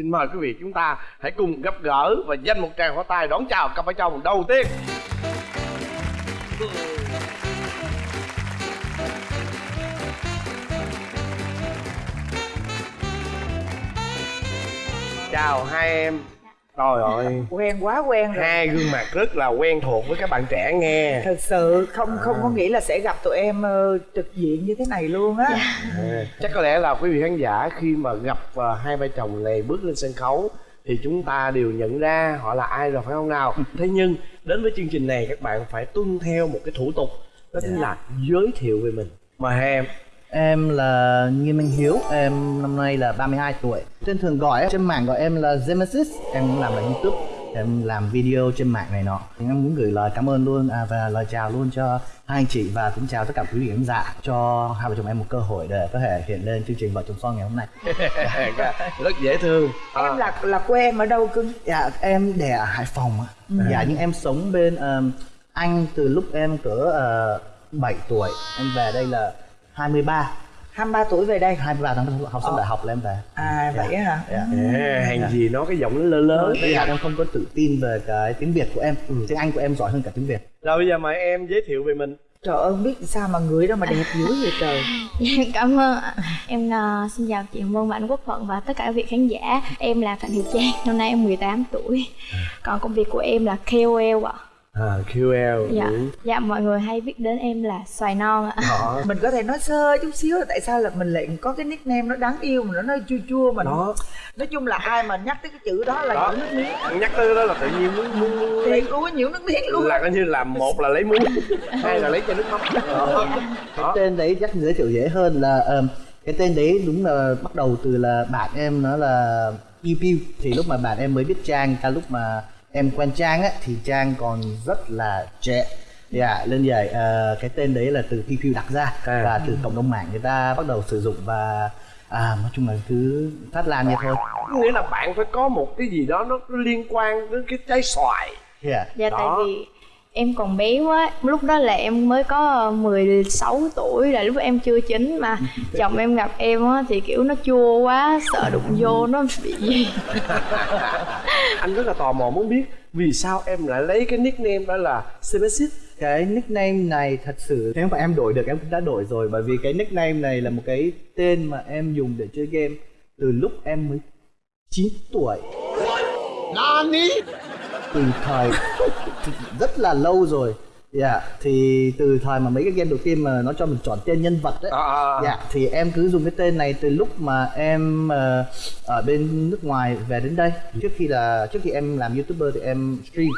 xin mời quý vị chúng ta hãy cùng gặp gỡ và dành một tràng pháo tay đón chào cặp vợ chồng đầu tiên. Chào hai em trời ơi. Quen quá quen rồi. Hai gương mặt rất là quen thuộc với các bạn trẻ nghe. Thật sự không không có nghĩ là sẽ gặp tụi em ờ, trực diện như thế này luôn á. À, chắc có lẽ là quý vị khán giả khi mà gặp ờ, hai vợ chồng này bước lên sân khấu thì chúng ta đều nhận ra họ là ai rồi phải không nào? Thế nhưng đến với chương trình này các bạn phải tuân theo một cái thủ tục đó chính là giới thiệu về mình. Mời hai em Em là Nghiêm Minh Hiếu, em năm nay là 32 tuổi. Trên thường gọi trên mạng gọi em là Genesis, em cũng làm là YouTube, em làm video trên mạng này nọ. Thì em muốn gửi lời cảm ơn luôn à, và lời chào luôn cho hai anh chị và cũng chào tất cả quý vị khán giả cho hai vợ chồng em một cơ hội để có thể hiện lên chương trình vợ chồng son ngày hôm nay. rất dễ thương em là là quê em ở đâu cưng Dạ em đẻ ở Hải Phòng ạ. Dạ nhưng em sống bên ờm, Anh từ lúc em cỡ uh, 7 tuổi, em về đây là 23 23 tuổi về đây. 23 tháng học xong đại học là em về. à vậy á hả? Dạ. à, hàng gì nó cái giọng nó lớn lớn Bây giờ em không có tự tin về cái tiếng Việt của em. Tiếng Anh của em giỏi hơn cả tiếng Việt. Rồi bây giờ mời em giới thiệu về mình. Trời ơi không biết sao mà người đó mà đẹp dữ vậy trời. Dạ, cảm ơn ạ. Em ờ, xin chào chị Vân và anh Quốc Thuận và tất cả các vị khán giả. Em là Phạm Thị Trang, năm nay em 18 tuổi. Còn công việc của em là KOL ạ. À, QL Dạ. ừ. Dạ mọi người hay biết đến em là xoài non ạ. đó mình có thể nói sơ chút xíu là tại sao là mình lại có cái nickname nó đáng yêu mà nó nói chua chua mà đó nói chung là ai mà nhắc tới cái chữ đó là đó nước miếng nhắc tới đó là tự nhiên muốn muốn, luôn á nhiễu nước miếng luôn là coi như là một là lấy muối hai là lấy cho nước mắm đó. Cái đó. tên đấy chắc giới thiệu dễ hơn là ờm, Cái tên đấy đúng là bắt đầu từ là bạn em nó là Piu Piu Thì lúc mà bạn em mới biết Trang Cả lúc mà em quen Trang á Thì Trang còn rất là trẻ Dạ, lên vậy ờ, cái tên đấy là từ Piu đặt ra À. Và từ cộng đồng mạng người ta bắt đầu sử dụng và à, nói chung là cứ phát lan như thôi nghĩa là bạn phải có một cái gì đó nó liên quan đến cái trái xoài yeah. Dạ Đó. tại vì em còn bé quá. Lúc đó là em mới có 16 tuổi là lúc em chưa chín mà. Chồng em gặp em á thì kiểu nó chua quá sợ đụng vô nó bị gì. Anh rất là tò mò muốn biết vì sao em lại lấy cái nickname đó là Semesis cái nickname này thật sự nếu mà em đổi được em cũng đã đổi rồi. Bởi vì cái nickname này là một cái tên mà em dùng để chơi game từ lúc em mới 9 tuổi từ thời rất là lâu rồi. Dạ thì từ thời mà mấy cái game đầu tiên mà nó cho mình chọn tên nhân vật đấy. À, à, à. dạ thì em cứ dùng cái tên này từ lúc mà em ờ, ở bên nước ngoài về đến đây. Trước khi là trước khi em làm youtuber thì em stream.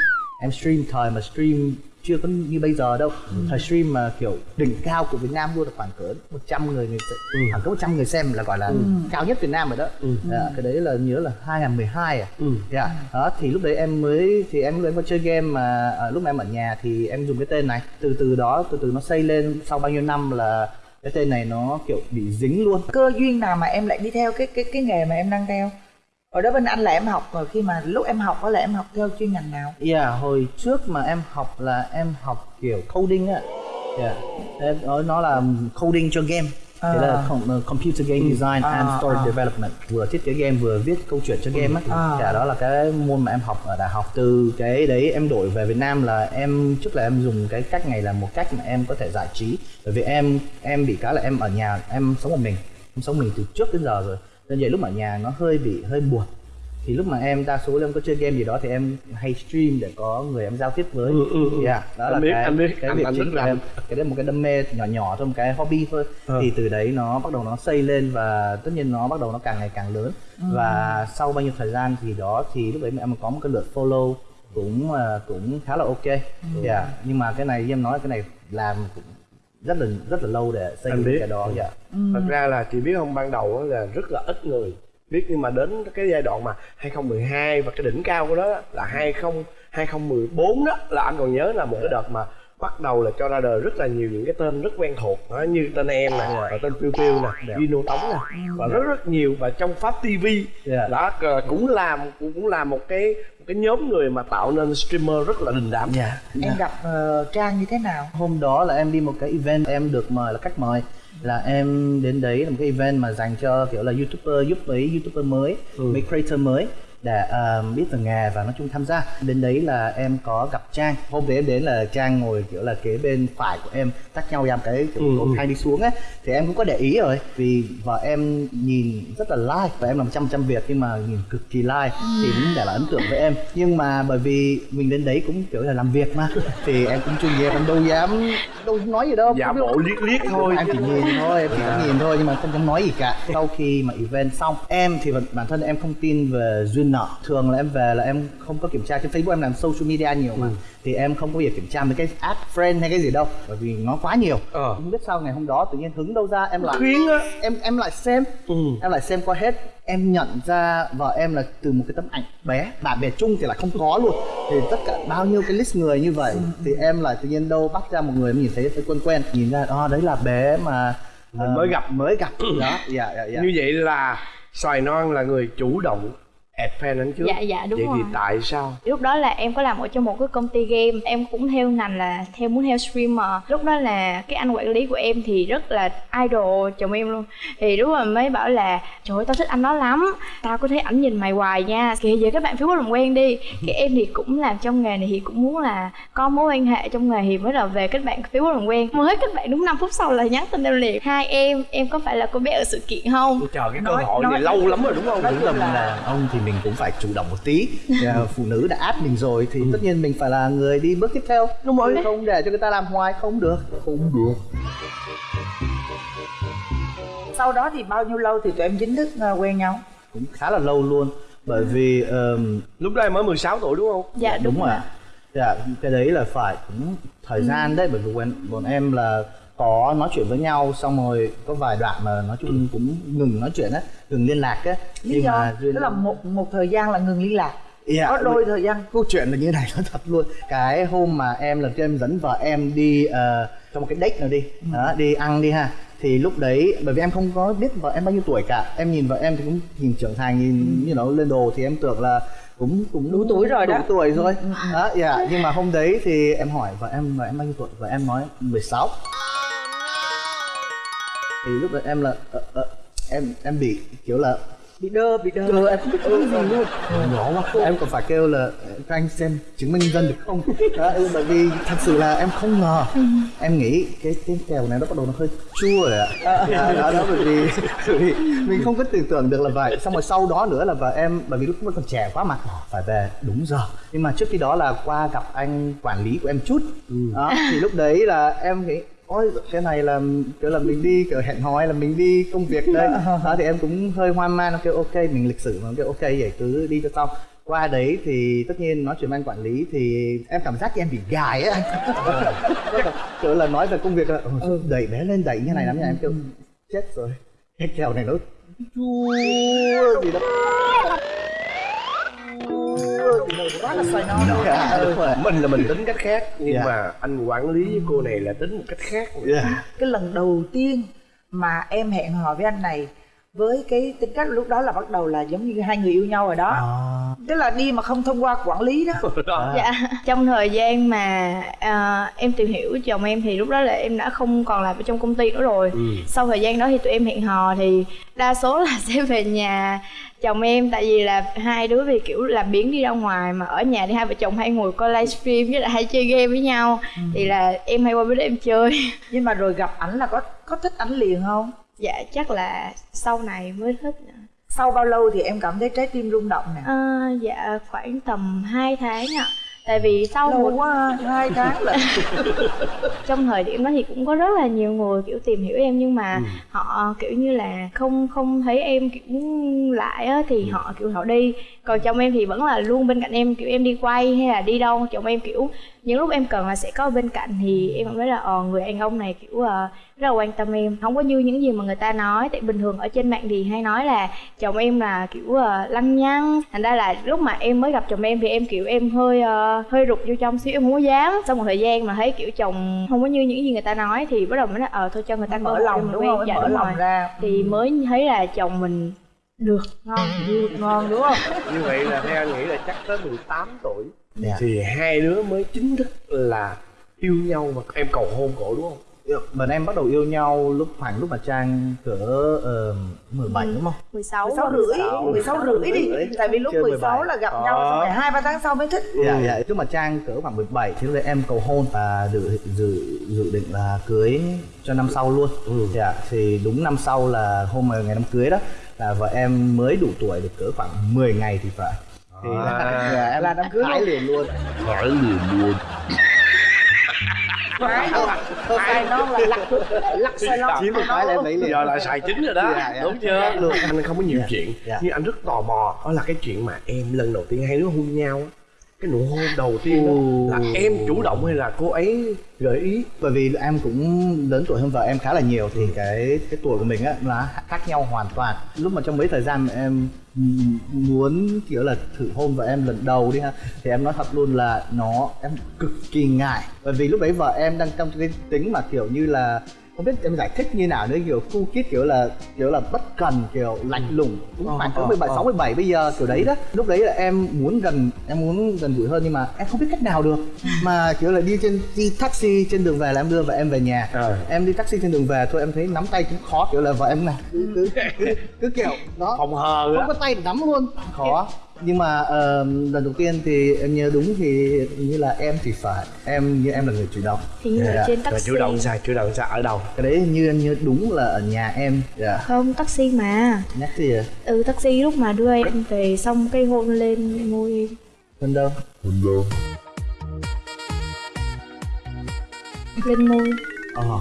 Em stream thời mà stream chưa có như bây giờ đâu. Thời stream mà kiểu đỉnh cao của Việt Nam luôn là khoảng cỡ 100 người người se- khoảng cỡ 100 người xem là gọi là cao nhất Việt Nam rồi đó. Dạ, cái đấy là nhớ là 2012 à. Ừ. dạ đó thì lúc đấy em mới thì em lúc đấy có chơi game mà ở lúc mà em ở nhà thì em dùng cái tên này. Từ từ đó từ từ nó xây lên sau bao nhiêu năm là cái tên này nó kiểu bị dính luôn. Cơ duyên nào mà em lại đi theo cái cái cái nghề mà em đang theo ở đó bên anh là em học rồi khi mà lúc em học đó là em học theo chuyên ngành nào Yeah, hồi trước mà em học là em học kiểu coding á. Yeah. Em nói nó là coding cho game. Thế là À. uh, computer game design and À, story à. development vừa thiết kế game vừa viết câu chuyện cho game á. À. Dạ đó là cái môn mà em học ở đại học. Từ cái đấy em đổi về Việt Nam là em trước là em dùng cái cách này là một cách mà em có thể giải trí. Bởi vì em em bị cái là em ở nhà em sống một mình, em sống mình từ trước đến giờ rồi. Nên vậy lúc ở nhà nó hơi bị hơi buồn thì lúc mà em đa số em có chơi game gì đó thì em hay stream để có người em giao tiếp với. Ừ, ừ, ừ. yeah, đó Anh là biết, cái anh biết, cái anh- việc anh chính của em. Cái đấy một cái đam mê nhỏ nhỏ thôi một cái hobby thôi. Ờ. thì từ đấy nó bắt đầu nó xây lên và tất nhiên nó bắt đầu nó càng ngày càng lớn. Và sau bao nhiêu thời gian thì đó thì lúc đấy em có một cái lượt follow cũng à, cũng khá là ok. Yeah. nhưng mà cái này em nói cái này làm cũng rất là rất là lâu để xây dựng cái đó dạ. Thật ra là chị biết không ban đầu á là rất là ít người biết nhưng mà đến cái giai đoạn mà 2012 và cái đỉnh cao của đó là 20 2014 đó là anh còn nhớ là một cái đợt mà bắt đầu là cho ra đời rất là nhiều những cái tên rất quen thuộc đó, như tên em nè và tên Piu Piu nè Gino Tống nè và rất rất nhiều. Và trong Pháp TV Dạ. đó cũng làm cũng cũng là một cái cái nhóm người mà tạo nên streamer rất là đình đám. Dạ. Em gặp ờ, trang như thế nào? Hôm đó là em đi một cái event em được mời là khách mời. Là em đến đấy là một cái event mà dành cho kiểu là youtuber giúp mấy youtuber mới Ừ. mấy creator mới để ờ, biết về nghề và nói chung tham gia. Đến đấy là em có gặp trang. Hôm đấy em đến là trang ngồi kiểu là kế bên phải của em tách nhau một cái kiểu Ừ, ừ. thang đi xuống ấy. Thì em cũng có để ý rồi vì vợ em nhìn rất là like và em làm trăm trăm việc nhưng mà nhìn cực kỳ like thì cũng để lại ấn tượng với em. Nhưng mà bởi vì mình đến đấy cũng kiểu là làm việc mà thì em cũng chuyên nghiệp em đâu dám đâu nói gì đâu. Giả bộ liếc liếc thôi. em chỉ nhìn thôi em chỉ có nhìn thôi nhưng mà không dám nói gì cả. Sau khi mà event xong em thì bản- bản thân em không tin về duyên nợ. Thường là em về là em không có kiểm tra trên facebook em làm social media nhiều mà. Thì em không có việc kiểm tra mấy cái add friend hay cái gì đâu bởi vì nó quá nhiều. Ờ. không biết sao ngày hôm đó tự nhiên hứng đâu ra em lại khuyến á. em em lại xem. Ừ. em lại xem qua hết. Em nhận ra vợ em là từ một cái tấm ảnh bé bạn bè chung thì lại không có luôn. Thì tất cả bao nhiêu cái list người như vậy thì em lại tự nhiên đâu bắt ra một người em nhìn thấy thấy quen quen nhìn ra à, đấy là bé mà Mình ờ, mới gặp. mới gặp. Đó dạ dạ dạ. Như vậy là xoài non là người chủ động anh trước. Dạ, dạ, đúng vậy thì rồi. tại sao? Lúc đó là em có làm ở trong một cái công ty game em cũng theo ngành là theo muốn theo streamer. Lúc đó là cái anh quản lý của em thì rất là idol chồng em luôn. Thì lúc mà mới bảo là trời ơi tao thích anh đó lắm tao có thấy ảnh nhìn mày hoài nha. Kìa giờ các bạn Facebook làm quen đi. Cái em thì cũng làm trong nghề này thì cũng muốn là có mối quan hệ trong nghề thì mới là về kết bạn Facebook làm quen. Mới kết bạn đúng 5 phút sau là nhắn tin em liền. Hai em em có phải là cô bé ở sự kiện không? Chờ cái cơ hội nói- này lâu lắm rồi đúng không? Đúng là là- ông thì mình cũng phải chủ động một tí. Ờ, phụ nữ đã áp mình rồi thì tất nhiên mình phải là người đi bước tiếp theo. Đúng rồi. Không để cho người ta làm hoài không được. Không được. Sau đó thì bao nhiêu lâu thì tụi em chính thức ờ, quen nhau? Cũng khá là lâu luôn. Bởi vì ờm, lúc đó em mới 16 tuổi đúng không? Dạ đúng, đúng rồi ạ. dạ cái đấy là phải cũng thời gian đấy bởi vì bọn em là có nói chuyện với nhau xong rồi có vài đoạn mà nói chung cũng ngừng nói chuyện á ngừng liên lạc á. Lý do? duyên tức là một một thời gian là ngừng liên lạc. Dạ, có đôi thời gian. câu chuyện là như này nó thật luôn. Cái hôm mà em lần trước em dẫn vợ em đi ờ, cho một cái date nào đi. Đó, đi ăn đi ha. Thì lúc đấy bởi vì em không có biết vợ em bao nhiêu tuổi cả. Em nhìn vợ em thì cũng nhìn trưởng thành nhìn như nó lên đồ thì em tưởng là cũng cũng Đủ tuổi rồi đủ đó. tuổi rồi. Đó dạ. Nhưng mà hôm đấy thì em hỏi vợ em vợ em bao nhiêu tuổi? Vợ em nói 16 thì lúc đấy em là ờ, ờ, em em bị kiểu là bị đơ bị đơ. Ờ, em không biết cái gì luôn. Nhỏ quá. Em còn phải kêu là cho anh xem chứng minh dân được không? Đó, ừ, bởi vì thật sự là em không ngờ. Em nghĩ cái cái kèo này nó bắt đầu nó hơi chua rồi ạ. Đó, đó, đó bởi vì bởi vì mình không có tưởng tượng được là vậy. Xong rồi sau đó nữa là và em bởi vì lúc đó còn trẻ quá mà phải về. Đúng giờ. Nhưng mà trước khi đó là qua gặp anh quản lý của em chút. Đó thì lúc đấy là em nghĩ ôi cái này là kiểu là mình đi kiểu hẹn hò hay là mình đi công việc đây. Đó thì em cũng hơi hoang mang nó kêu ok mình lịch sử mà kêu ok vậy cứ đi cho xong. Qua đấy thì tất nhiên nói chuyện anh quản lý thì em cảm giác như em bị gài ấy anh kiểu là nói về công việc là ừ, đẩy bé lên đẩy như này lắm nha. Em kêu chết rồi cái kèo này nó chua gì đó quá là xoài non Dạ, đúng rồi. mình là mình tính cách khác nhưng Dạ. mà anh quản lý với cô này là tính một cách khác Dạ. cái lần đầu tiên mà em hẹn hò với anh này với cái tính cách lúc đó là bắt đầu là giống như hai người yêu nhau rồi đó. À, tức là đi mà không thông qua quản lý đó. Đó. Dạ, trong thời gian mà à, em tìm hiểu chồng em thì lúc đó là em đã không còn làm ở trong công ty nữa rồi. Ừ. Sau thời gian đó thì tụi em hẹn hò thì đa số là sẽ về nhà chồng em. Tại vì là hai đứa vì kiểu làm biến đi ra ngoài mà ở nhà thì hai vợ chồng hay ngồi coi livestream với lại hay chơi game với nhau. Thì là em hay qua đó em chơi. nhưng mà rồi gặp ảnh là có có thích ảnh liền không Dạ chắc là sau này mới thích. sau bao lâu thì em cảm thấy trái tim rung động nè À, dạ khoảng tầm 2 tháng ạ. Tại vì sau lâu một quá ha, hai tháng là trong thời điểm đó thì cũng có rất là nhiều người kiểu tìm hiểu em nhưng mà họ kiểu như là không không thấy em kiểu lại á thì họ kiểu họ đi còn chồng em thì vẫn là luôn bên cạnh em kiểu em đi quay hay là đi đâu chồng em kiểu những lúc em cần là sẽ có bên cạnh thì em cảm thấy là ờ người đàn ông này kiểu ờ, rất là quan tâm em. Không có như những gì mà người ta nói. Tại bình thường ở trên mạng thì hay nói là chồng em là kiểu ờ, lăng nhăng. Thành ra là lúc mà em mới gặp chồng em thì em kiểu em hơi ờ, hơi rụt vô trong xíu em không có dám. Sau một thời gian mà thấy kiểu chồng không có như những gì người ta nói thì bắt đầu mới nói ờ thôi cho người ta mở lòng đúng không? Dạ, mở lòng rồi. ra. Thì mới thấy là chồng mình được ngon được ngon đúng không? Như vậy là theo anh nghĩ là chắc tới 18 tuổi. Dạ. thì hai đứa mới chính thức là yêu nhau mà em cầu hôn cổ đúng không bọn em bắt đầu yêu nhau lúc khoảng lúc mà trang cỡ uh, 17 đúng không 16 16 và rưỡi 16. 16 rưỡi đi tại vì lúc Chưa 16 17. là gặp Đó. nhau xong rồi hai ba tháng sau mới thích Dạ dạ lúc mà trang cỡ khoảng 17 thì lúc đấy em cầu hôn và dự dự dự định là cưới cho năm sau luôn. Dạ thì đúng năm sau là hôm mà ngày đám cưới đó là vợ em mới đủ tuổi được cỡ khoảng 10 ngày thì phải. Thì là, dạ, em Là đám cưới luôn. liền luôn. Phải Sai non là lắc lắc sai non Chỉ một cái là liền. giờ là xài chính rồi đó. Dạ, dạ. đúng chưa? Luôn. anh không có nhiều Dạ, chuyện. dạ. nhưng anh rất tò mò đó là cái chuyện mà em lần đầu tiên hai đứa hôn nhau á cái nụ hôn đầu tiên đó là em chủ động hay là cô ấy gợi ý? Bởi vì em cũng lớn tuổi hơn vợ em khá là nhiều thì cái cái tuổi của mình á là khác nhau hoàn toàn. Lúc mà trong mấy thời gian mà em muốn kiểu là thử hôn vợ em lần đầu đi ha thì em nói thật luôn là nó em cực kỳ ngại. Bởi vì lúc đấy vợ em đang trong cái tính mà kiểu như là không biết em giải thích như nào nữa kiểu cu kít kiểu là kiểu là bất cần kiểu lạnh lùng. Cũng Ờ, khoảng ờ, 17 ờ. sáu 17 bây giờ kiểu đấy đó. Lúc đấy là em muốn gần em muốn gần gũi hơn nhưng mà em không biết cách nào được. Mà kiểu là đi trên đi taxi trên đường về là em đưa vợ em về nhà. Ờ. em đi taxi trên đường về thôi em thấy nắm tay cũng khó kiểu là vợ em này cứ cứ, cứ, cứ kiểu đó. Phòng hờ không có tay để nắm luôn. Khó nhưng mà ờ, lần đầu tiên thì em nhớ đúng thì như là em thì phải em như em là người chủ động. Thì như Dạ. ở trên taxi. chủ động sao chủ động sao ở đâu? Cái đấy như em nhớ đúng là ở nhà em dạ. Không taxi mà. Nhắc gì à ừ taxi lúc mà đưa em về xong cái hôn lên môi em hơn đâu lên môi ờ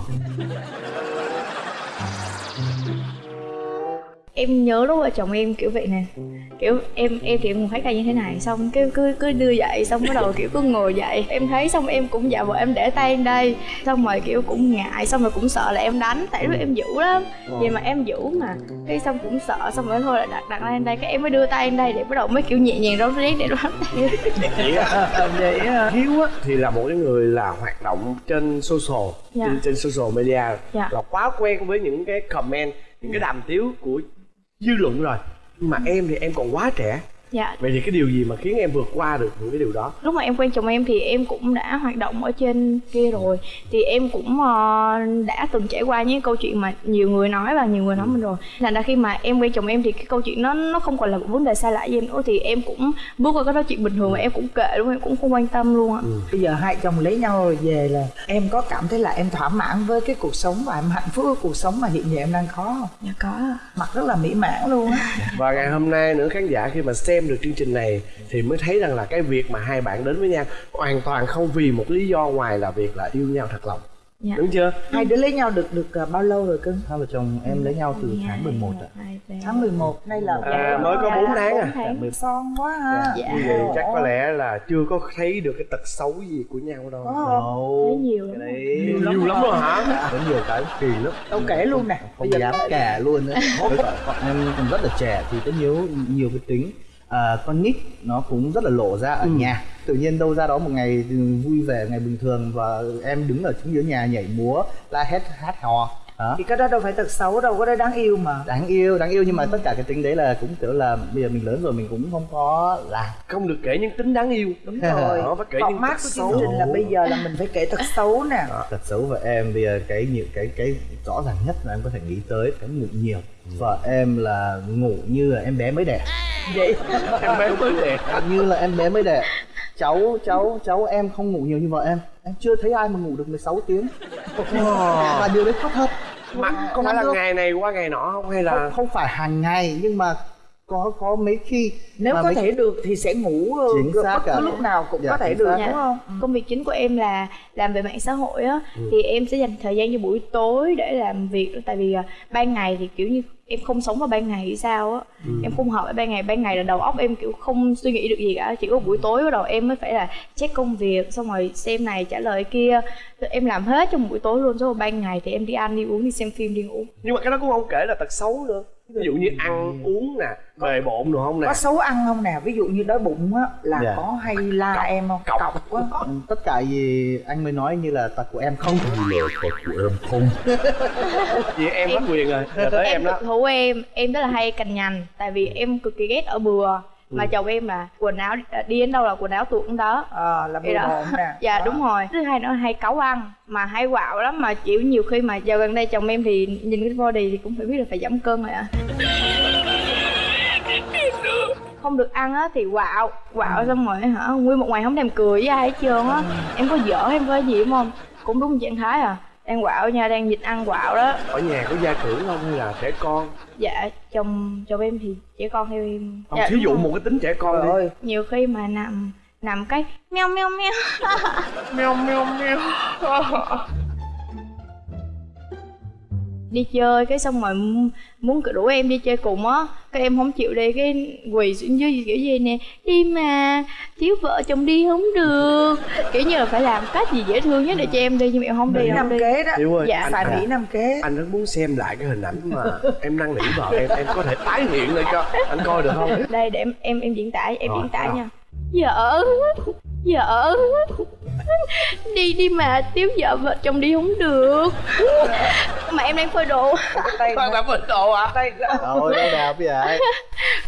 em nhớ lúc vợ chồng em kiểu vậy nè. Kiểu em em thì em cũng thấy ca như thế này xong cái cứ cứ đưa dậy xong bắt đầu kiểu cứ ngồi dậy. Em thấy xong em cũng dạ vợ em để tay em đây xong rồi kiểu cũng ngại xong rồi cũng sợ là em đánh tại lúc em dữ lắm. Vậy mà em dữ mà. Cái xong cũng sợ xong rồi thôi là đặt đặt tay em đây cái em mới đưa tay em đây để bắt đầu mới kiểu nhẹ nhàng rón rén để đoán tay. Vậy á vậy hiếu á thì là một cái người là hoạt động trên social Dạ. trên, trên social media Dạ. là quá quen với những cái comment những cái đàm tiếu của dư luận rồi. Mà em thì em còn quá trẻ dạ. Vậy thì cái điều gì mà khiến em vượt qua được những cái điều đó? Lúc mà em quen chồng em thì em cũng đã hoạt động ở trên kia rồi. Thì em cũng ờ, đã từng trải qua những câu chuyện mà nhiều người nói và nhiều người nói mình rồi. Thành ra khi mà em quen chồng em thì cái câu chuyện nó nó không còn là một vấn đề xa lạ với em nữa. Thì em cũng bước qua cái đó chuyện bình thường và em cũng kệ luôn em cũng không quan tâm luôn ạ bây giờ hai chồng lấy nhau rồi về là em có cảm thấy là em thỏa mãn với cái cuộc sống và em hạnh phúc với cuộc sống mà hiện giờ em đang có không? Dạ có. Mặt rất là mỹ mãn luôn á. Và ngày hôm nay nữa khán giả khi mà xem được chương trình này thì mới thấy rằng là cái việc mà hai bạn đến với nhau hoàn toàn không vì một lý do ngoài là việc là yêu nhau thật lòng. Dạ. Đúng chưa? Hai đứa lấy nhau được được à, bao lâu rồi cưng? Hai vợ chồng em lấy nhau từ tháng 11 ạ. Hai, ba. tháng 11 nay là À, mới có Dạ, bốn tháng. À? tháng. son quá ha. Dạ. như vậy chắc có lẽ là chưa có thấy được cái tật xấu gì của nhau đâu. Có không? Đâu. Thấy nhiều lắm cái đấy nhiều lắm rồi hả? có nhiều cái kỳ lắm. Đâu kể luôn nè. Không dám kể luôn nữa em còn rất là trẻ thì có nhiều nhiều cái tính à, con nít nó cũng rất là lộ ra ở nhà. Tự nhiên đâu ra đó một ngày vui vẻ ngày bình thường và em đứng ở chính giữa nhà nhảy múa la hét hát hò đó thì cái đó đâu phải thật xấu đâu có đó đáng yêu mà. Đáng yêu đáng yêu nhưng mà tất cả cái tính đấy là cũng kiểu là bây giờ mình lớn rồi mình cũng không có làm. Không được kể những tính đáng yêu. Đúng rồi. Đó, phải kể những format tật của xấu. chương trình là bây giờ là mình phải kể thật xấu nè. Thật xấu vợ em bây giờ cái nhiều cái cái rõ ràng nhất là em có thể nghĩ tới cái ngủ nhiều. Vợ em là ngủ như là em bé mới đẻ. Vậy? Em bé mới đẻ. Như là em bé mới đẻ cháu cháu cháu em không ngủ nhiều như vợ em. Em chưa thấy ai mà ngủ được 16 tiếng. Và điều đấy có thật mà có Không phải là ngày này qua ngày nọ không hay là không, không phải hàng ngày nhưng mà có có mấy khi nếu có mấy- thể được thì sẽ ngủ ờ, Chính xác bất cứ lúc nào cũng Dạ, có thể được đúng không? Công việc chính của em là làm về mạng xã hội á thì em sẽ dành thời gian cho buổi tối để làm việc tại vì à, ban ngày thì kiểu như em không sống vào ban ngày hay sao á. Em không hợp với ban ngày ban ngày là đầu óc em kiểu không suy nghĩ được gì cả. Chỉ có buổi tối bắt đầu em mới phải là check công việc xong rồi xem này trả lời kia. Em làm hết trong buổi tối luôn rồi ban ngày thì em đi ăn đi uống đi xem phim đi ngủ. Nhưng mà cái đó cũng không kể là tật xấu nữa ví dụ như ăn uống nè bề bộn được không nè. có xấu ăn không nè? Ví dụ như đói bụng á là Dạ. có hay la em không? cọc. cọc quá. Ừ, tất cả gì anh mới nói như là tật của em không? Vì em hết quyền rồi. Giờ tới em em đó. thú em. Em rất là hay cành nhành tại vì em cực kỳ ghét ở bừa mà chồng em là quần áo đi đến đâu là quần áo tuột đến đó. Ờ là Vậy bừa bộn nè. Dạ Đó. đúng rồi. Thứ hai nữa là hay cáu ăn. Mà hay quạo lắm mà chịu nhiều khi mà giờ gần đây chồng em thì nhìn cái body thì cũng phải biết là phải giảm cân rồi ạ. Không được ăn á thì quạo quạo xong rồi hả nguyên một ngày không thèm cười với ai hết trơn á. Em có dở em có gì không? Cũng đúng trạng thái à đang quạo nha đang dịch ăn quạo đó. Ở nhà có gia trưởng không hay là trẻ con? Dạ chồng chồng em thì trẻ con theo em. Không dạ, thí dụ một cái tính trẻ con Trời đi ơi. Nhiều khi mà nằm nằm cái meo meo meo. Meo meo meo đi chơi cái xong rồi muốn rủ em đi chơi cùng á cái em không chịu đi cái quỳ xuống dưới kiểu gì nè đi mà thiếu vợ chồng đi không được. Kiểu như là phải làm cách gì dễ thương nhất để cho em đi nhưng mà em không đi không đi. kế đó. Ơi Dạ, anh, Mỹ năm kế. Anh rất muốn xem lại cái hình ảnh mà em năn nỉ vợ em em có thể tái hiện lại cho anh coi được không? Đây để em em em diễn tả em Rồi, diễn tả rồi. nha. Vợ vợ đi đi mà thiếu vợ vợ chồng đi không được. Mà em đang phơi đồ. Tay đã phơi đồ à tay Rồi đâu nào bây giờ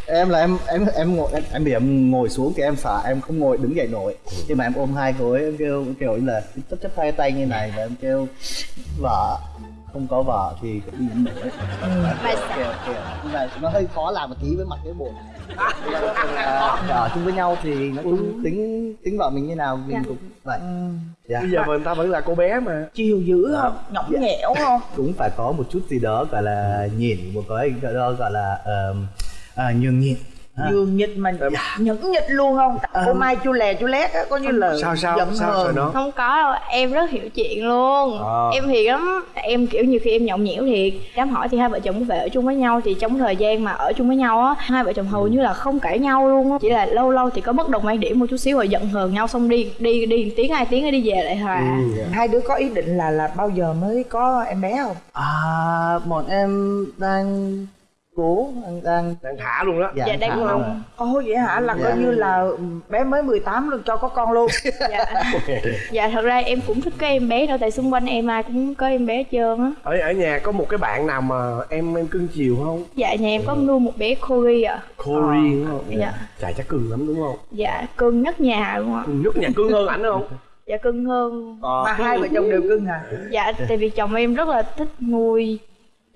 em là em em em ngồi em, em bị em ngồi xuống thì em sợ em không ngồi đứng dậy nổi. Nhưng mà em ôm hai gối em kêu em kiểu như là chấp chấp hai tay như này và em kêu vợ không có vợ thì cũng nổi. Mà nhưng mà nó hơi khó làm một tí với mặt cái bộ này ở chung với nhau thì nói chung tính tính vợ mình như nào mình Dạ. cũng vậy. Dạ. bây giờ mà người ta vẫn là cô bé mà. Chiều dữ không? Nhõng nhẽo không? Cũng phải có một chút gì đó gọi là nhịn một cái gọi đó gọi là um, à, nhường nhịn ha. dương nhịch mà nhẫn nhịch luôn không? Cô mai chu lè chu lét á có như là sao sao giận sao hờn. rồi nó không có đâu em rất hiểu chuyện luôn. Ờ. em hiền lắm em kiểu nhiều khi em nhõng nhẽo thiệt dám hỏi thì hai vợ chồng có về ở chung với nhau thì trong thời gian mà ở chung với nhau á hai vợ chồng hầu như là không cãi nhau luôn á. Chỉ là lâu lâu thì có bất đồng quan điểm một chút xíu rồi giận hờn nhau xong đi đi đi tiếng hai tiếng rồi đi về lại hòa. Ừ. hai đứa có ý định là là bao giờ mới có em bé không? À bọn em đang cố đang đang đang thả luôn đó. Dạ thả đang mong ạ. ồ vậy hả? Là Dạ. coi như là bé mới 18 luôn cho có con luôn. Dạ. Dạ thật ra em cũng thích cái em bé đâu tại xung quanh em ai cũng có em bé hết trơn á. Ở ở nhà có một cái bạn nào mà em em cưng chiều không? Dạ nhà em có nuôi một bé Corey à Corey đúng không? Dạ. chà chắc cưng lắm đúng không? Dạ cưng nhất nhà luôn ạ. Nhất nhà cưng hơn ảnh không? Dạ cưng hơn. Ờ. mà hai vợ chồng đều cưng à dạ tại vì chồng em rất là thích nuôi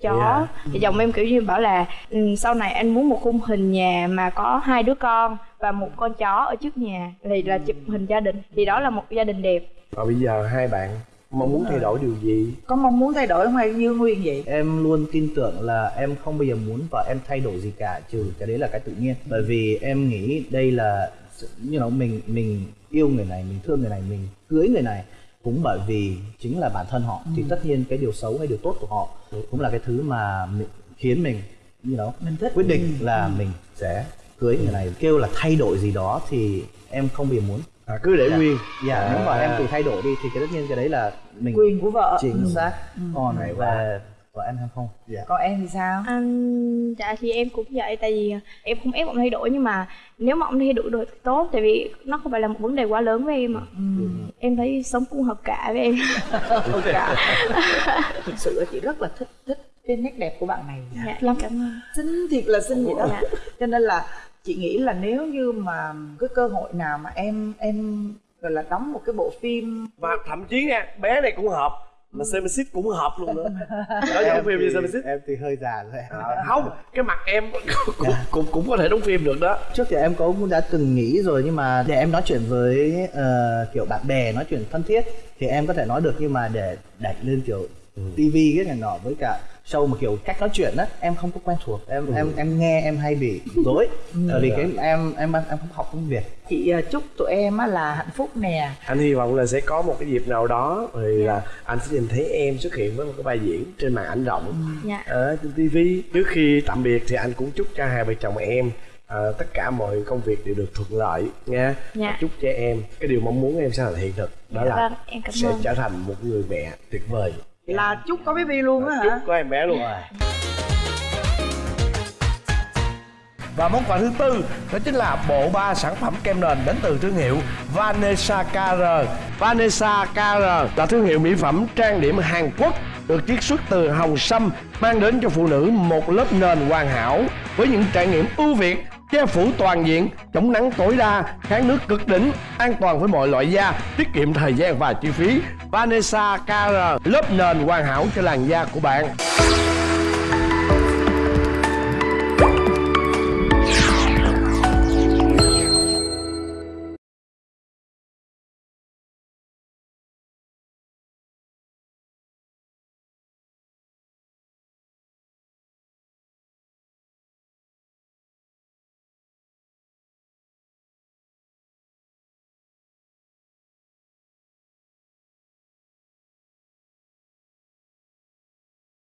chó. Thì chồng em kiểu như bảo là ừ, sau này anh muốn một khung hình nhà mà có hai đứa con và một con chó ở trước nhà thì là chụp hình gia đình. Thì đó là một gia đình đẹp. Và bây giờ hai bạn mong muốn thay đổi điều gì? Có mong muốn thay đổi không hay như nguyên vậy? Em luôn tin tưởng là em không bao giờ muốn vợ em thay đổi gì cả trừ cái đấy là cái tự nhiên. Bởi vì em nghĩ đây là you know, mình mình yêu người này mình thương người này mình cưới người này cũng bởi vì chính là bản thân họ thì tất nhiên cái điều xấu hay điều tốt của họ cũng là cái thứ mà mình, khiến mình you know, Mình thích. quyết định là mình sẽ cưới người này. Kêu là thay đổi gì đó thì em không giờ muốn. À, cứ để nguyên. Dạ nếu mà À. em tự thay đổi đi thì cái tất nhiên cái đấy là mình quyền của vợ. chính Ừ. xác. Còn Hay quá. về vợ em hay không? Dạ. Còn em thì sao? Anh dạ thì em cũng vậy tại vì em không ép ông thay đổi nhưng mà nếu mà ông thay đổi được thì tốt tại vì nó không phải là một vấn đề quá lớn với em ạ. Em thấy sống cũng hợp cả với em. Ôi cả thực sự là chị rất là thích thích cái nét đẹp của bạn này. Dạ lắm. Cảm ơn. Xinh thiệt là xinh vậy đó Dạ. cho nên là chị nghĩ là nếu như mà cái cơ hội nào mà em em gọi là đóng một cái bộ phim và thậm chí nha bé này cũng hợp mà Semesis cũng hợp luôn nữa. Đó giống phim như Semesis em thì hơi già rồi. À, không cái mặt em cũng, cũng cũng có thể đóng phim được đó. Trước thì em có cũng đã từng nghĩ rồi nhưng mà để em nói chuyện với ờ, kiểu bạn bè nói chuyện thân thiết thì em có thể nói được nhưng mà để đẩy lên kiểu tivi cái này nọ với cả show mà kiểu cách nói chuyện á em không có quen thuộc. Em em em nghe em hay bị dối bởi vì cái em em em không học tiếng việt. Chị à, chúc tụi em á là hạnh phúc nè. Anh hy vọng là sẽ có một cái dịp nào đó thì là anh sẽ nhìn thấy em xuất hiện với một cái vai diễn trên màn ảnh rộng dạ. ở trên TV trước khi tạm biệt thì anh cũng chúc cho hai vợ chồng em à, tất cả mọi công việc đều được thuận lợi nha. Dạ. Chúc cho em. Cái điều mong muốn em sẽ là hiện thực. Đó Dạ là vâng, em cảm sẽ ơn. trở thành một người mẹ tuyệt vời là chúc có baby luôn á chúc hả? Có em bé luôn Và món quà thứ tư đó chính là bộ ba sản phẩm kem nền đến từ thương hiệu Vanessa KR. Vanessa KR là thương hiệu mỹ phẩm trang điểm Hàn Quốc được chiết xuất từ hồng sâm mang đến cho phụ nữ một lớp nền hoàn hảo với những trải nghiệm ưu việt che phủ toàn diện, chống nắng tối đa, kháng nước cực đỉnh, an toàn với mọi loại da, tiết kiệm thời gian và chi phí. Vanessa KR lớp nền hoàn hảo cho làn da của bạn.